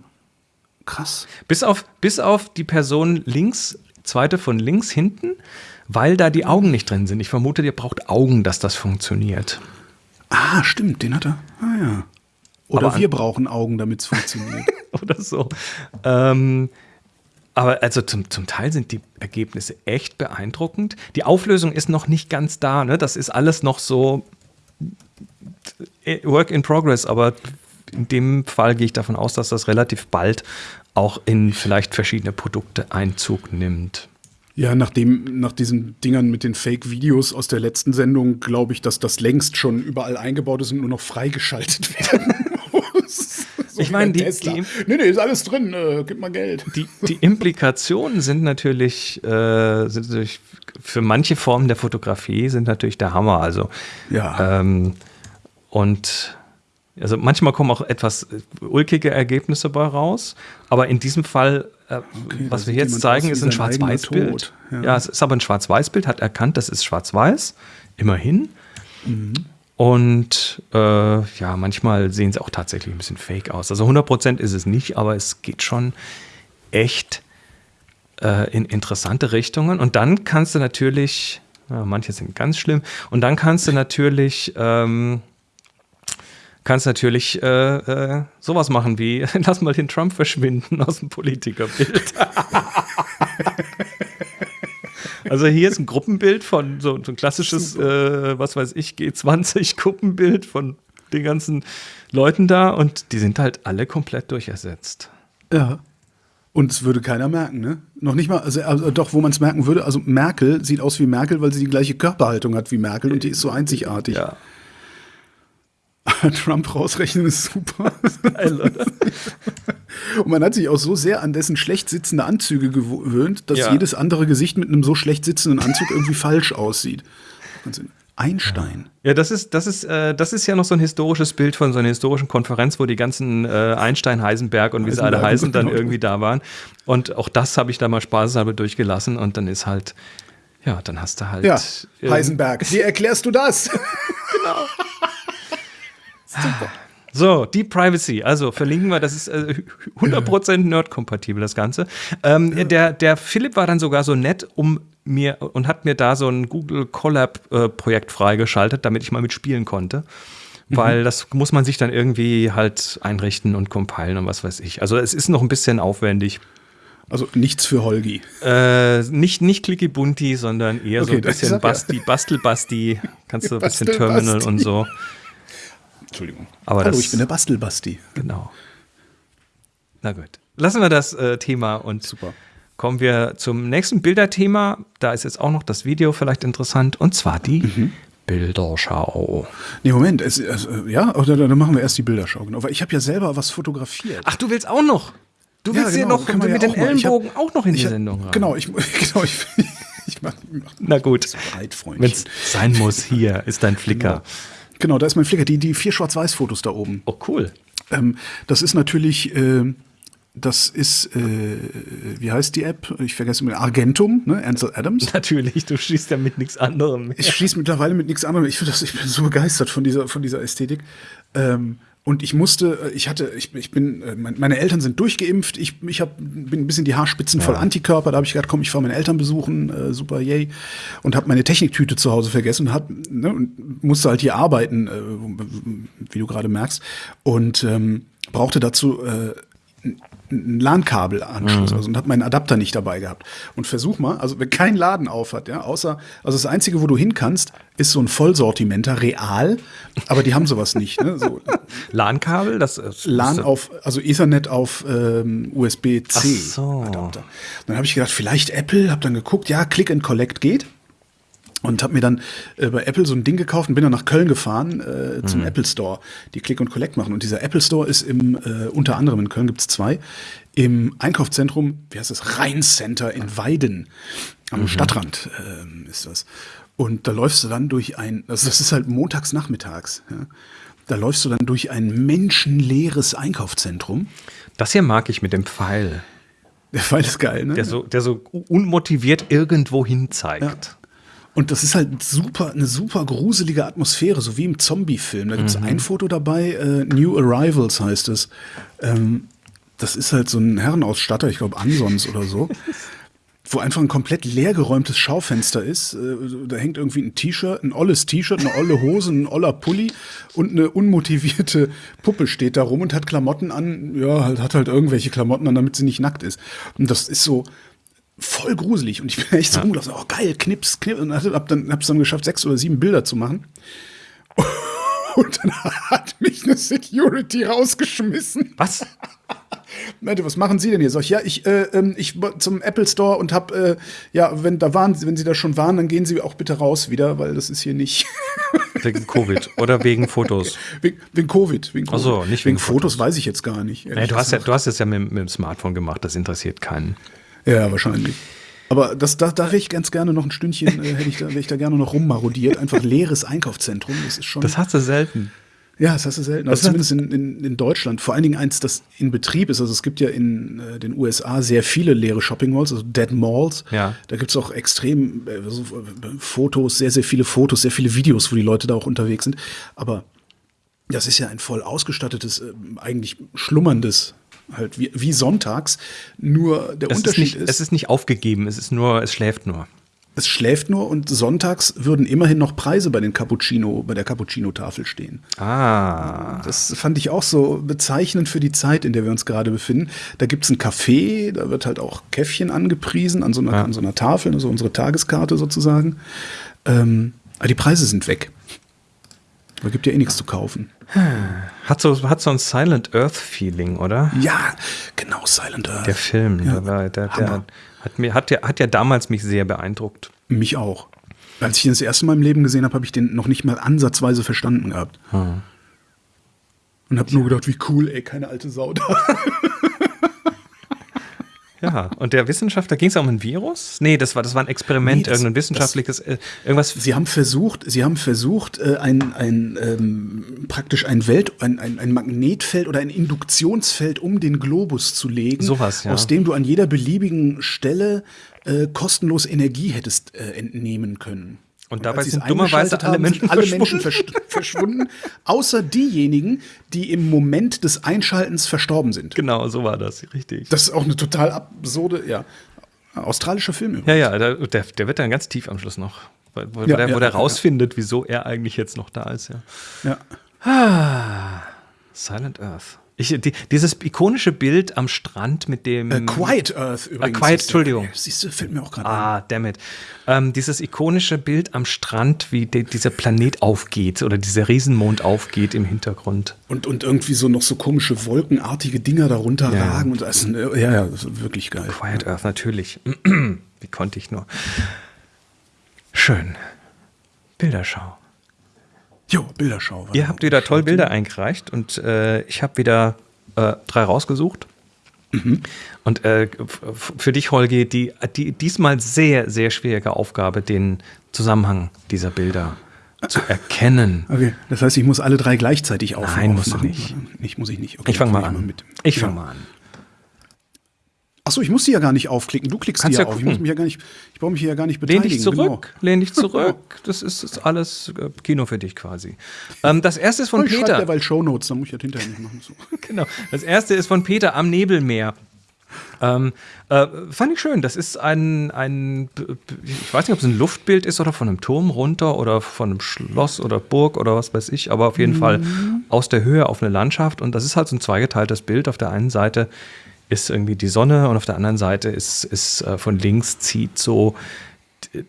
Krass. bis, auf, bis auf die Person links, zweite von links hinten, weil da die Augen nicht drin sind. Ich vermute, ihr braucht Augen, dass das funktioniert. Ah, stimmt, den hat er. Ah ja. Oder Aber wir brauchen Augen, damit es funktioniert. oder so. Ähm, aber also zum, zum Teil sind die Ergebnisse echt beeindruckend. Die Auflösung ist noch nicht ganz da. Ne? Das ist alles noch so äh, Work in Progress, aber in dem Fall gehe ich davon aus, dass das relativ bald auch in vielleicht verschiedene Produkte Einzug nimmt. ja, nachdem, nach diesen Dingern mit den Fake-Videos aus der letzten Sendung, glaube ich, dass das längst schon überall eingebaut ist und nur noch freigeschaltet werden. So Ich meine, die- Tesla. die- Nee, nee, ist alles drin, äh, gib mal Geld. Die, die Implikationen sind natürlich, äh, sind natürlich für manche Formen der Fotografie sind natürlich der Hammer. Also Ja. Ähm, und also manchmal kommen auch etwas äh, ulkige Ergebnisse bei raus, aber in diesem Fall, äh, da was wir jetzt zeigen, ist ein Schwarz-Weiß-Bild. Ja. Ja. es ist aber ein Schwarz-Weiß-Bild, hat erkannt, das ist Schwarz-Weiß, immerhin. Mhm. Und äh, ja, manchmal sehen sie auch tatsächlich ein bisschen fake aus. Also 100% ist es nicht, aber es geht schon echt äh, in interessante Richtungen. Und dann kannst du natürlich, ja, manche sind ganz schlimm, und dann kannst du natürlich, ähm, kannst natürlich äh, äh, sowas machen wie, lass mal den Trump verschwinden aus dem Politikerbild. Also hier ist ein Gruppenbild von so, so ein klassisches, äh, was weiß ich, G20-Gruppenbild von den ganzen Leuten da und die sind halt alle komplett durchersetzt. Ja. Und es würde keiner merken, ne? Noch nicht mal, also, also doch, wo man es merken würde, also Merkel sieht aus wie Merkel, weil sie die gleiche Körperhaltung hat wie Merkel und die ist so einzigartig. Ja. Trump rausrechnen ist super. Geil? Und man hat sich auch so sehr an dessen schlecht sitzende Anzüge gewöhnt, dass Ja. jedes andere Gesicht mit einem so schlecht sitzenden Anzug irgendwie falsch aussieht. Einstein. Ja, das ist, das ist, äh, das ist ja noch so ein historisches Bild von so einer historischen Konferenz, wo die ganzen äh, Einstein, Heisenberg und wie sie alle Heisenberg, heißen, dann genau. irgendwie da waren. Und auch das habe ich da mal spaßeshalber durchgelassen und dann ist halt, ja, dann hast du halt. Ja, äh, Heisenberg. Wie erklärst du das? So, Deep Privacy, also verlinken wir, das ist äh, 100% Nerd-kompatibel, das Ganze. Ähm, der, der Philipp war dann sogar so nett, um mir und hat mir da so ein Google Collab-Projekt freigeschaltet, damit ich mal mitspielen konnte. Weil das muss man sich dann irgendwie halt einrichten und compilen und was weiß ich. Also es ist noch ein bisschen aufwendig. Also nichts für Holgi. Äh, nicht, nicht clicky bunti, sondern eher so Okay, ein das bisschen sag ja. Basti, Bastel-Basti. Kannst du ein bisschen Bastel, Terminal Basti. und so. Entschuldigung. Aber Hallo, das- ich bin der Bastelbasti. Genau. Na gut. Lassen wir das äh, Thema und Super. kommen wir zum nächsten Bilderthema. Da ist jetzt auch noch das Video vielleicht interessant und zwar die Mhm. Bilderschau. Nee, Moment. Es, also, ja, oder, dann machen wir erst die Bilderschau. Genau. Weil ich habe ja selber was fotografiert. Ach, du willst auch noch? Du willst hier noch mit ja den. Ich hab- Ellenbogen auch noch in die hab- Sendung rein. Genau, ich, genau, ich, ich mach, ich mach Na gut. Freundchen. Wenn es sein muss, hier ist dein Flickr. Genau, da ist mein Flickr. Die, die vier Schwarz-Weiß-Fotos da oben. Oh, cool. Ähm, das ist natürlich, äh, das ist, äh, wie heißt die App? Ich vergesse mal, Argentum, ne? Ansel Adams. Natürlich, du schießt ja mit nichts anderem. mehr. Ich schieße mittlerweile mit nichts anderem. Ich, das, ich bin so begeistert von dieser, von dieser Ästhetik. Ähm, und ich musste, äh, ich hatte, ich, ich bin, äh, mein- meine Eltern sind durchgeimpft. Ich, ich hab, bin ein bisschen die Haarspitzen voll Antikörper. Da habe ich gedacht, komm, ich fahre meine Eltern besuchen, äh, super, yay. Und habe meine Techniktüte zu Hause vergessen und, hab, ne, und musste halt hier arbeiten, äh, wie du gerade merkst. Und ähm, brauchte dazu äh, ein LAN-Kabelanschluss also, und habe meinen Adapter nicht dabei gehabt. Und versuch mal, also wenn kein Laden auf hat, ja, außer, also das Einzige, wo du hin kannst, ist so ein Vollsortimenter, real, aber die haben sowas nicht. Ne? So LAN-Kabel, das ist LAN auf, also Ethernet auf ähm, USB-C Ach so. Dann habe ich gedacht, vielleicht Apple, habe dann geguckt, ja, Click and Collect geht. Und habe mir dann äh, bei Apple so ein Ding gekauft und bin dann nach Köln gefahren äh, zum Mhm. Apple Store, die Click und Collect machen. Und dieser Apple Store ist im, äh, unter anderem in Köln gibt's zwei, im Einkaufszentrum, wie heißt das, Rheincenter in Weiden, am Mhm. Stadtrand ähm, ist das. Und da läufst du dann durch ein, also das ist halt montags nachmittags, ja. Da läufst du dann durch ein menschenleeres Einkaufszentrum. Das hier mag ich mit dem Pfeil, Der Fall ist geil, ne? der so, der so unmotiviert irgendwo hin zeigt. Und das ist halt super, eine super gruselige Atmosphäre, so wie im Zombie-Film. Da gibt es ein Foto dabei, äh, New Arrivals heißt es. Ähm, das ist halt so ein Herrenausstatter, ich glaube Ansons oder so, wo einfach ein komplett leergeräumtes Schaufenster ist. Äh, da hängt irgendwie ein T-Shirt, ein olles T-Shirt, eine olle Hose, ein oller Pulli und eine unmotivierte Puppe steht da rum und hat Klamotten an. Ja, halt, hat halt irgendwelche Klamotten an, damit sie nicht nackt ist. Und das ist so voll gruselig. Und ich bin echt so rumgelaufen, oh geil, Knips, Knips. Und hab dann, hab's dann geschafft, sechs oder sieben Bilder zu machen. Und dann hat mich eine Security rausgeschmissen. Was? Meinte, was machen Sie denn hier? Sag ich, ja, ich, äh, ähm, ich war zum Apple Store und hab, äh, ja, wenn da waren, wenn Sie da schon waren, dann gehen Sie auch bitte raus wieder, weil das ist hier nicht Wegen Covid oder wegen Fotos? wegen, wegen Covid. Wegen Ach so, Covid. nicht wegen wegen Fotos, Fotos. weiß ich jetzt gar nicht. Nee, du, hast ja, du hast es ja mit, mit dem Smartphone gemacht, das interessiert keinen. Ja, wahrscheinlich. Aber das, da, da wäre ich ganz gerne noch ein Stündchen, äh, hätte ich da, wäre ich da gerne noch rummarodiert. Einfach leeres Einkaufszentrum. Das ist schon. Das hast du selten. ja, das hast du selten. Also zumindest in, in, in Deutschland. Vor allen Dingen eins, das in Betrieb ist. Also es gibt ja in äh, den USA sehr viele leere Shopping Malls, also Dead Malls. Ja. Da gibt es auch extrem äh, so, äh, Fotos, sehr, sehr viele Fotos, sehr viele Videos, wo die Leute da auch unterwegs sind. Aber das ist ja ein voll ausgestattetes, äh, eigentlich schlummerndes, halt wie, wie sonntags. Nur der Es ist, Unterschied nicht, es ist nicht aufgegeben, es ist nur, es schläft nur. Es schläft nur und sonntags würden immerhin noch Preise bei den Cappuccino, bei der Cappuccino-Tafel stehen. Ah. Das fand ich auch so bezeichnend für die Zeit, in der wir uns gerade befinden. Da gibt es ein Café, da wird halt auch Käffchen angepriesen an so einer, Ja. an so einer Tafel, also unsere Tageskarte sozusagen. Ähm, aber die Preise sind weg. Da gibt ja eh nichts zu kaufen. Hat so, hat so ein Silent Earth-Feeling, oder? Ja, genau, Silent Earth. Der Film, Ja, der, war- der, der hat, mir, hat, ja, hat ja damals mich sehr beeindruckt. Mich auch. Als ich ihn das erste Mal im Leben gesehen habe, habe ich den noch nicht mal ansatzweise verstanden gehabt. Hm. Und habe nur gedacht, wie cool, ey, keine alte Sau da. Ja, und der Wissenschaftler, ging es um ein Virus? Nee, das war, das war ein Experiment, Nee, das- irgendein wissenschaftliches, äh, irgendwas. Sie haben versucht, sie haben versucht, äh, ein, ein ähm, praktisch ein Welt, ein, ein, ein Magnetfeld oder ein Induktionsfeld um den Globus zu legen, Sowas, ja. aus dem du an jeder beliebigen Stelle äh, kostenlos Energie hättest äh, entnehmen können. Und dabei sind dummerweise alle Menschen alle Menschen verschwunden. versch- verschwunden, außer diejenigen, die im Moment des Einschaltens verstorben sind. Genau, so war das, richtig. Das ist auch eine total absurde, ja, australischer Film übrigens. ja, ja, der, der, wird dann ganz tief am Schluss noch. Wo, Ja, der, ja, wo der ja, rausfindet, wieso er eigentlich jetzt noch da ist, ja. Ja. Silent Earth. Ich, die, dieses ikonische Bild am Strand mit dem. Äh, Quiet Earth übrigens. Quiet, ist der- Entschuldigung. Siehst du, fällt mir auch gerade ein. Ah, damn it. Ähm, dieses ikonische Bild am Strand, wie de, dieser Planet aufgeht oder dieser Riesenmond aufgeht im Hintergrund. Und, und irgendwie so noch so komische wolkenartige Dinger darunter Ja. ragen. Und das ist, ein- ja, ja, das ist wirklich geil. Quiet Earth, natürlich. wie konnte ich nur? Schön. Bilderschau. Jo, Bilderschau. Ihr habt wieder toll Bilder eingereicht und äh, ich habe wieder äh, drei rausgesucht. Und äh, für dich, Holgi, die, die diesmal sehr, sehr schwierige Aufgabe, den Zusammenhang dieser Bilder zu erkennen. Okay, das heißt, ich muss alle drei gleichzeitig auf Nein, musst du aufmachen. nicht. Ich muss ich nicht. Okay, Ich fange mal fang an. mit. Ich fange mal an. Achso, ich muss die ja gar nicht aufklicken. Du klickst Kannst die ja auf. Ich muss mich ja gar nicht, ich brauche mich hier ja gar nicht Lehn beteiligen. dich zurück, Genau. lehn dich zurück. Das ist, ist alles äh, Kino für dich quasi. Ähm, das erste ist von Oh, ich Peter. derweil Shownotes, dann muss ich das hinterher nicht machen. So. Genau. Das erste ist von Peter am Nebelmeer. Ähm, äh, fand ich schön. Das ist ein, ein, ich weiß nicht, ob es ein Luftbild ist oder von einem Turm runter oder von einem Schloss oder Burg oder was weiß ich, aber auf jeden Fall aus der Höhe auf eine Landschaft. Und das ist halt so ein zweigeteiltes Bild. Auf der einen Seite ist irgendwie die Sonne und auf der anderen Seite ist, ist äh, von links zieht so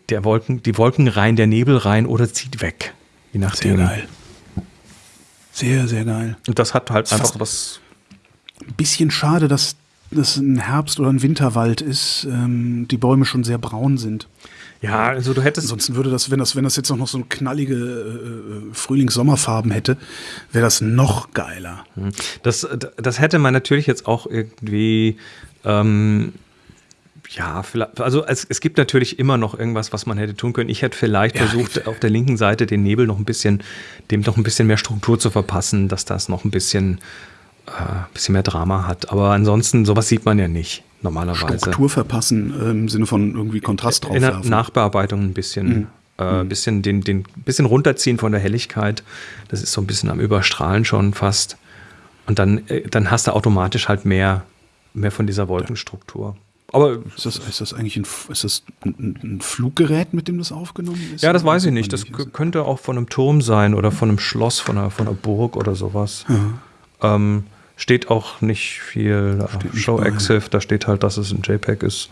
der Wolken, die Wolken rein, der Nebel rein oder zieht weg. Je Sehr nachdem. geil. Sehr, sehr geil. Und das hat halt einfach was. Ein bisschen schade, dass das ein Herbst- oder ein Winterwald ist, ähm, die Bäume schon sehr braun sind. Ja, also du hättest. Ansonsten würde das, wenn das, wenn das jetzt noch so knallige äh, Frühlings-Sommerfarben hätte, wäre das noch geiler. Hm. Das, das hätte man natürlich jetzt auch irgendwie. Ähm, ja, vielleicht, also es, es gibt natürlich immer noch irgendwas, was man hätte tun können. Ich hätte vielleicht ja, versucht, auf der linken Seite den Nebel noch ein bisschen, dem noch ein bisschen mehr Struktur zu verpassen, dass das noch ein bisschen, äh, bisschen mehr Drama hat. Aber ansonsten, sowas sieht man ja nicht normalerweise. Struktur verpassen äh, im Sinne von irgendwie Kontrast drauf. In der Nachbearbeitung ein bisschen. Mhm. Äh, mhm. bisschen den, den bisschen runterziehen von der Helligkeit. Das ist so ein bisschen am Überstrahlen schon fast. Und dann, äh, dann hast du automatisch halt mehr, mehr von dieser Wolkenstruktur. Aber ist das, ist das eigentlich ein, ist das ein, ein, Fluggerät, mit dem das aufgenommen ist? Ja, das weiß ich nicht. Das könnte auch von einem Turm sein oder von einem Schloss, von einer, von einer Burg oder sowas. Ja. Ähm, steht auch nicht viel steht Show Exif, da steht halt, dass es ein JPEG ist.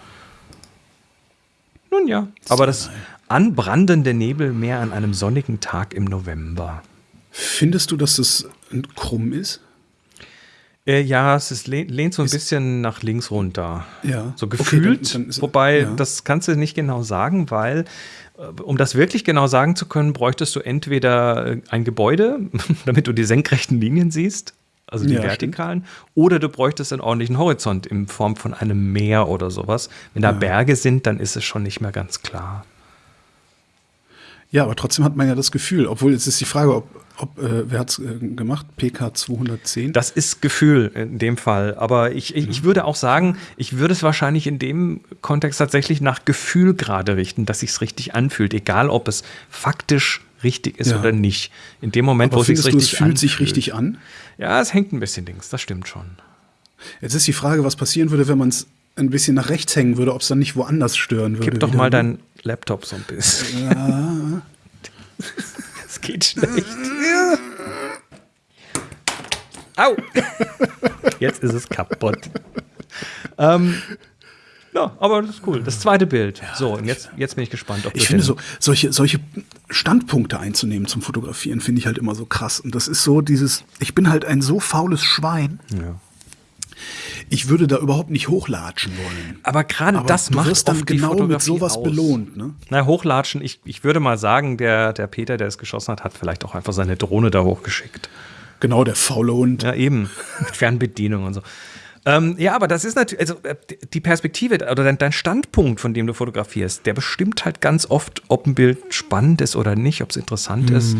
Nun ja, aber das anbrandende Nebelmeer an einem sonnigen Tag im November. Findest du, dass das krumm ist? Äh, ja, es ist, lehnt so ein ist, bisschen nach links runter. Ja. So gefühlt. Okay, dann, dann wobei, ja. das kannst du nicht genau sagen, weil, äh, um das wirklich genau sagen zu können, bräuchtest du entweder äh, ein Gebäude, damit du die senkrechten Linien siehst, also die ja, vertikalen, stimmt. oder du bräuchtest einen ordentlichen Horizont in Form von einem Meer oder sowas. Wenn da ja. Berge sind, dann ist es schon nicht mehr ganz klar. Ja, aber trotzdem hat man ja das Gefühl, obwohl jetzt ist die Frage, ob, ob äh, wer hat es äh, gemacht? PK 210? Das ist Gefühl in dem Fall. Aber ich, ich, ich, würde auch sagen, ich würde es wahrscheinlich in dem Kontext tatsächlich nach Gefühl gerade richten, dass sich es richtig anfühlt, egal ob es faktisch richtig ist ja. oder nicht. In dem Moment, aber wo es sich richtig es fühlt anfühlt. sich richtig an? Ja, es hängt ein bisschen links, das stimmt schon. Jetzt ist die Frage, was passieren würde, wenn man es ein bisschen nach rechts hängen würde, ob es dann nicht woanders stören würde. Gib doch mal deinen Laptop so ein bisschen. Ja. Es geht schlecht. Au! Jetzt ist es kaputt. ähm, ja, aber das ist cool. Das zweite Bild. Ja, so, und jetzt, jetzt bin ich gespannt. ich finde so, solche, solche Standpunkte einzunehmen zum Fotografieren, finde ich halt immer so krass. Und das ist so dieses, ich bin halt ein so faules Schwein. Ja ich würde da überhaupt nicht hochlatschen wollen. Aber gerade das du macht wirst dann genau mit sowas aus. belohnt. Ne? Na, hochlatschen, ich, ich würde mal sagen, der, der Peter, der es geschossen hat, hat vielleicht auch einfach seine Drohne da hochgeschickt. Genau, der faule Hund. Ja, eben. Fernbedienung und so. Ähm, ja, aber das ist natürlich, also äh, die Perspektive oder dein, dein, Standpunkt, von dem du fotografierst, der bestimmt halt ganz oft, ob ein Bild spannend ist oder nicht, ob es interessant mhm. ist.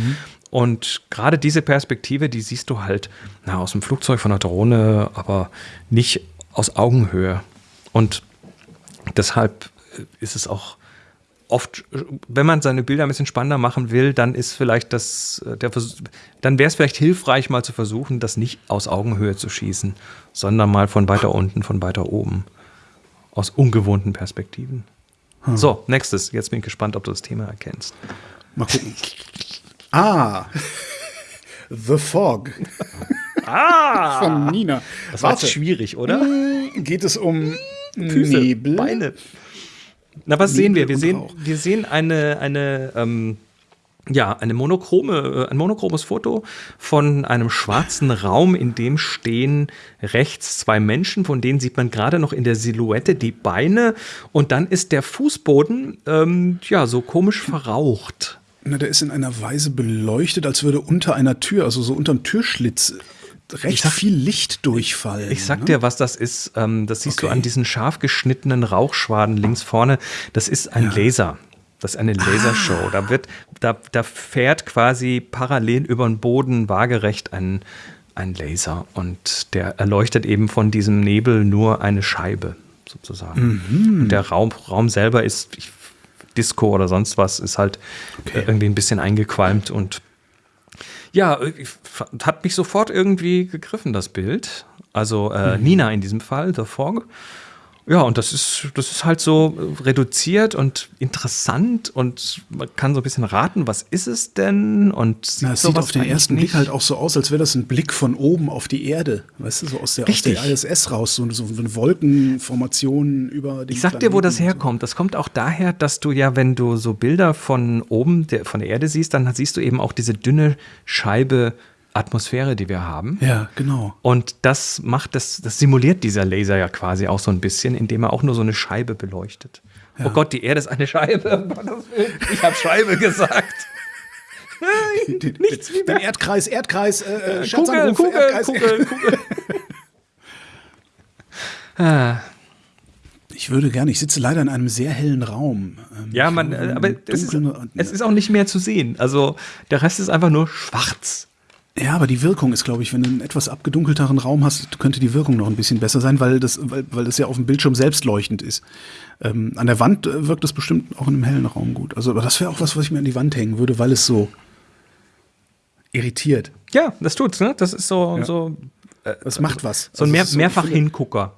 Und gerade diese Perspektive, die siehst du halt na, aus dem Flugzeug, von der Drohne, aber nicht aus Augenhöhe. Und deshalb ist es auch oft, wenn man seine Bilder ein bisschen spannender machen will, dann ist vielleicht das, der dann wäre es vielleicht hilfreich, mal zu versuchen, das nicht aus Augenhöhe zu schießen, sondern mal von weiter unten, von weiter oben. Aus ungewohnten Perspektiven. Hm. So, nächstes. Jetzt bin ich gespannt, ob du das Thema erkennst. Mal gucken. Ah, The Fog. Ah, von Nina. Das war schwierig, oder? Geht es um Füße, Nebel? Beine. Na, was sehen wir? Wir sehen, wir sehen eine, eine ähm, ja, eine monochrome, äh, ein monochromes Foto von einem schwarzen Raum, in dem stehen rechts zwei Menschen, von denen sieht man gerade noch in der Silhouette die Beine und dann ist der Fußboden ähm, ja so komisch verraucht. Na, der ist in einer Weise beleuchtet, als würde unter einer Tür, also so unterm Türschlitz, recht sag, viel Licht durchfallen. Ich sag ne? dir, was das ist. Ähm, das siehst okay. du an diesen scharf geschnittenen Rauchschwaden links vorne. Das ist ein ja. Laser. Das ist eine Lasershow. Ah. Da wird, da, da fährt quasi parallel über den Boden waagerecht ein, ein Laser und der erleuchtet eben von diesem Nebel nur eine Scheibe sozusagen. Mhm. Und der Raum, Raum selber ist, ich Disco oder sonst was ist halt okay. äh, irgendwie ein bisschen eingequalmt und ja, hat mich sofort irgendwie gegriffen, das Bild. Also äh, mhm. Nina in diesem Fall, The Fog. Ja, und das ist, das ist halt so reduziert und interessant und man kann so ein bisschen raten, was ist es denn? Und sieht, Na, es sieht auf den ersten nicht. Blick halt auch so aus, als wäre das ein Blick von oben auf die Erde. Weißt du, so aus der, aus der ISS raus, so, so eine Wolkenformation über die Ich sag dir, wo das herkommt. Das kommt auch daher, dass du ja, wenn du so Bilder von oben, der, von der Erde siehst, dann siehst du eben auch diese dünne Scheibe Atmosphäre, die wir haben. Ja, genau. Und das macht das, das simuliert dieser Laser ja quasi auch so ein bisschen, indem er auch nur so eine Scheibe beleuchtet. Oh Gott, die Erde ist eine Scheibe. Ich habe Scheibe gesagt. Nichts wie den Erdkreis, Erdkreis, äh, äh Kugel, Kugel, Erdkreis. Kugel, Kugel. ah. Ich würde gerne, ich sitze leider in einem sehr hellen Raum. Ähm, ja, man, aber es ist, es ist auch nicht mehr zu sehen. Also der Rest ist einfach nur schwarz. Ja, aber die Wirkung ist, glaube ich, wenn du einen etwas abgedunkelteren Raum hast, könnte die Wirkung noch ein bisschen besser sein, weil das, weil, weil das ja auf dem Bildschirm selbst leuchtend ist. Ähm, an der Wand äh, wirkt das bestimmt auch in einem hellen Raum gut. Also, aber das wäre auch was, was ich mir an die Wand hängen würde, weil es so irritiert. Ja, das tut's, ne? Das ist so, ja. so. Äh, das macht was. So ein also mehr, so, mehrfach Hingucker.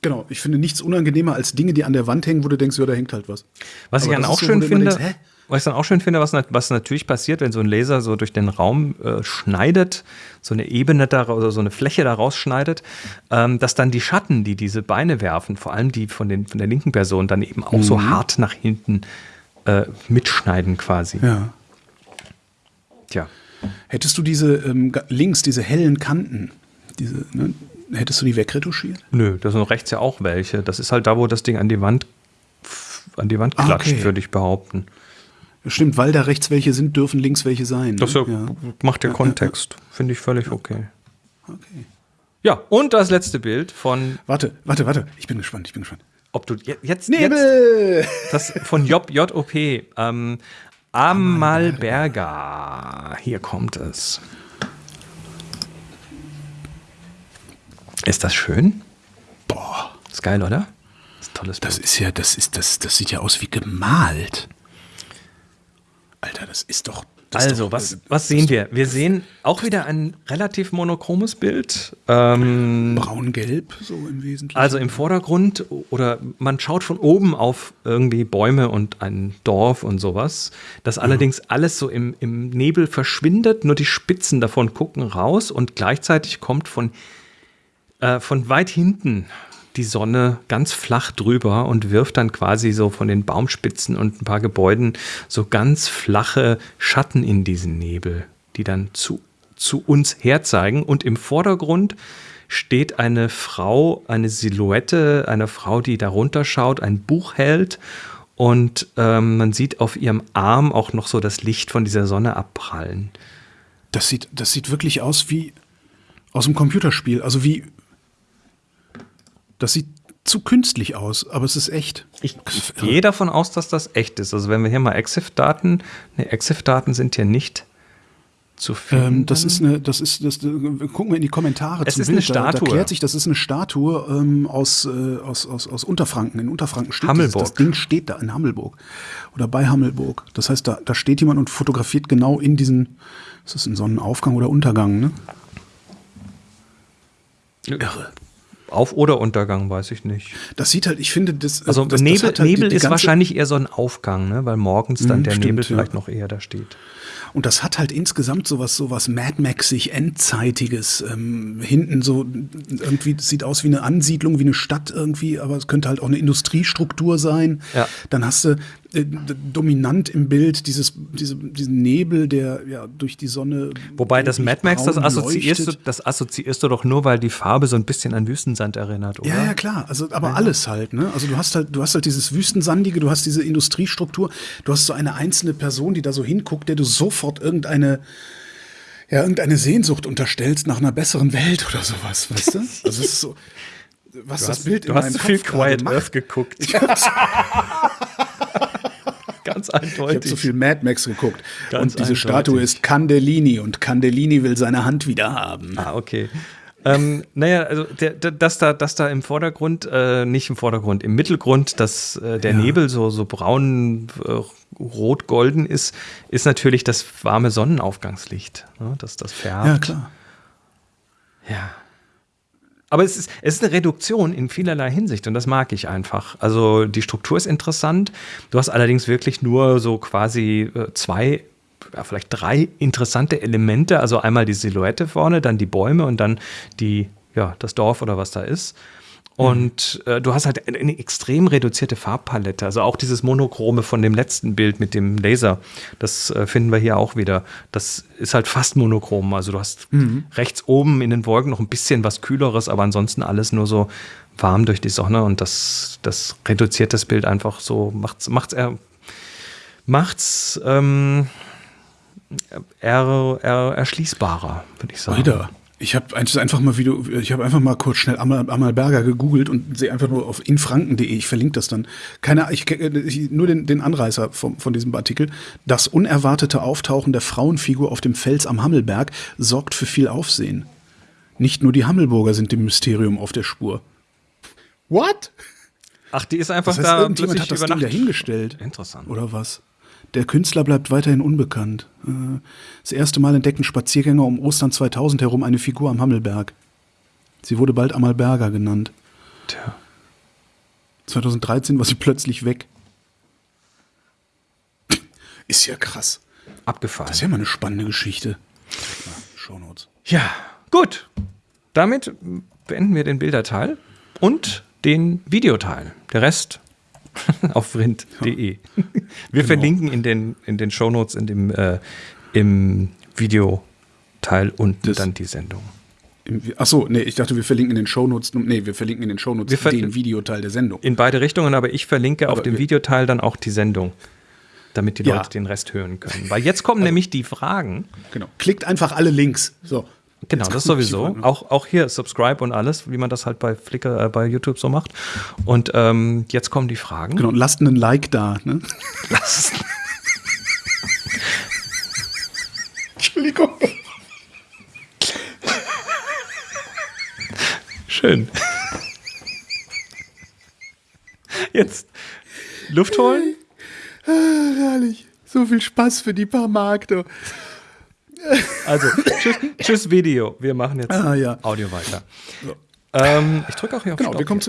Genau, ich finde nichts unangenehmer als Dinge, die an der Wand hängen, wo du denkst, ja, da hängt halt was. Was aber ich dann auch so, schön finde, denkst, was ich dann auch schön finde, was, was natürlich passiert, wenn so ein Laser so durch den Raum äh, schneidet, so eine Ebene da oder so eine Fläche daraus schneidet, ähm, dass dann die Schatten, die diese Beine werfen, vor allem die von, den, von der linken Person, dann eben auch mhm. so hart nach hinten äh, mitschneiden quasi. Ja. Tja. Hättest du diese ähm, links, diese hellen Kanten, diese, ne, hättest du die wegretuschiert? Nö, da sind rechts ja auch welche. Das ist halt da, wo das Ding an die Wand an die Wand klatscht, okay. würde ich behaupten. Stimmt, weil da rechts welche sind, dürfen links welche sein. Das ja, ja. macht der ja, Kontext. Finde ich völlig okay. Okay. Ja, und das letzte Bild von. Warte, warte, warte. Ich bin gespannt, ich bin gespannt. Ob du jetzt. Nebel! Jetzt, das von Job, JOP. Ähm, Amalberga. Hier kommt es. Ist das schön? Boah. Ist geil, oder? Das ist tolles Bild. Das ist ja, das ist, das, das sieht ja aus wie gemalt. Alter, das ist doch. Das also, doch, was, was sehen wir? Wir sehen auch wieder ein relativ monochromes Bild. Ähm, Braun-gelb, so im Wesentlichen. Also im Vordergrund oder man schaut von oben auf irgendwie Bäume und ein Dorf und sowas. Das ja. allerdings alles so im, im Nebel verschwindet, nur die Spitzen davon gucken raus und gleichzeitig kommt von, äh, von weit hinten die Sonne ganz flach drüber und wirft dann quasi so von den Baumspitzen und ein paar Gebäuden so ganz flache Schatten in diesen Nebel, die dann zu, zu uns herzeigen. Und im Vordergrund steht eine Frau, eine Silhouette, eine Frau, die darunter schaut, ein Buch hält und ähm, man sieht auf ihrem Arm auch noch so das Licht von dieser Sonne abprallen. Das sieht, das sieht wirklich aus wie aus einem Computerspiel, also wie das sieht zu künstlich aus, aber es ist echt. Ich, ich gehe davon aus, dass das echt ist. Also wenn wir hier mal EXIF-Daten, ne, EXIF-Daten sind hier nicht zu finden. Ähm, das ist eine, das ist, das, gucken wir in die Kommentare es ist Bild. Eine Statue. Da, da klärt sich, das ist eine Statue ähm, aus, äh, aus, aus, aus Unterfranken. In Unterfranken steht Hammelburg. Das, das Ding steht da in Hammelburg oder bei Hammelburg. Das heißt, da, da steht jemand und fotografiert genau in diesen, ist das ein Sonnenaufgang oder Untergang, ne? Irre. Auf- oder Untergang, weiß ich nicht. Das sieht halt, ich finde, das. Also das, Nebel, das halt Nebel die, die ist wahrscheinlich eher so ein Aufgang, ne? weil morgens dann mh, der stimmt, Nebel vielleicht noch eher da steht. Und das hat halt insgesamt sowas, sowas Mad Maxig, Endzeitiges. Ähm, hinten so irgendwie sieht aus wie eine Ansiedlung, wie eine Stadt irgendwie, aber es könnte halt auch eine Industriestruktur sein. Ja. Dann hast du dominant im Bild dieses, diese, diesen Nebel, der ja durch die Sonne. Wobei das Mad Max, das assoziierst, du, das assoziierst du doch nur, weil die Farbe so ein bisschen an Wüstensand erinnert, oder? Ja, ja, klar. Also, aber ja. alles halt, ne? Also du hast halt, du hast halt dieses Wüstensandige, du hast diese Industriestruktur, du hast so eine einzelne Person, die da so hinguckt, der du sofort irgendeine ja, irgendeine Sehnsucht unterstellst nach einer besseren Welt oder sowas, weißt du? Also es ist so, was du das hast, Bild in meinem Kopf viel Quiet Earth geguckt. Ganz eindeutig. Ich habe so viel Mad Max geguckt. Ganz und diese eindeutig. Statue ist Candellini und Candellini will seine Hand wieder haben. Ah, okay ähm, naja, also der, der, dass, da, dass da im Vordergrund, äh, nicht im Vordergrund, im Mittelgrund, dass äh, der ja. Nebel so, so braun, äh, rot-golden ist, ist natürlich das warme Sonnenaufgangslicht, ne, dass das färbt. Ja, klar. Ja. Aber es ist, es ist eine Reduktion in vielerlei Hinsicht und das mag ich einfach. Also die Struktur ist interessant. Du hast allerdings wirklich nur so quasi äh, zwei ja, vielleicht drei interessante Elemente. Also einmal die Silhouette vorne, dann die Bäume und dann die, ja, das Dorf oder was da ist. Und äh, du hast halt eine extrem reduzierte Farbpalette. Also auch dieses Monochrome von dem letzten Bild mit dem Laser, das äh, finden wir hier auch wieder. Das ist halt fast monochrom. Also du hast mhm. rechts oben in den Wolken noch ein bisschen was Kühleres, aber ansonsten alles nur so warm durch die Sonne und das, das reduziert das Bild einfach so, macht's, macht's er, macht's ähm, er, er, erschließbarer, würde ich sagen. Wieder. Ich habe einfach mal Video, ich habe einfach mal kurz schnell Amal, Amalberger gegoogelt und sehe einfach nur auf infranken.de, ich verlinke das dann. Keine ich, ich nur den, den Anreißer von, von diesem Artikel. Das unerwartete Auftauchen der Frauenfigur auf dem Fels am Hammelberg sorgt für viel Aufsehen. Nicht nur die Hammelburger sind dem Mysterium auf der Spur. What? Ach, die ist einfach das heißt, da irgendjemand hat das Ding dahingestellt. Interessant. Oder was? Der Künstler bleibt weiterhin unbekannt. Äh, das erste Mal entdeckten Spaziergänger um Ostern 2000 herum eine Figur am Hammelberg. Sie wurde bald Amalberger genannt. Tja. 2013 war sie plötzlich weg. Ist ja krass. Abgefahren. Das ist ja mal eine spannende Geschichte. Shownotes. Ja, gut. Damit beenden wir den Bilderteil und den Videoteil. Der Rest auf rind.de. Wir genau. verlinken in den, in den Shownotes in dem, äh, im Videoteil und das dann die Sendung. Achso, nee, ich dachte, wir verlinken in den Shownotes. Nee, wir verlinken in den Shownotes ver den Videoteil der Sendung. In beide Richtungen, aber ich verlinke aber auf dem Videoteil dann auch die Sendung, damit die ja. Leute den Rest hören können. Weil jetzt kommen also, nämlich die Fragen. Genau. Klickt einfach alle Links. So. Genau, das sowieso. Auch, auch hier Subscribe und alles, wie man das halt bei Flickr, äh, bei YouTube so macht. Und ähm, jetzt kommen die Fragen. Genau, lasst einen Like da. Ne? Lasst. Entschuldigung. Schön. Jetzt Luft holen. Ah, herrlich. So viel Spaß für die paar Mark, du. Also, tschüss, tschüss, Video. Wir machen jetzt ah, ja. Audio weiter. So. Ähm, ich drücke auch hier auf genau, wir kommen zu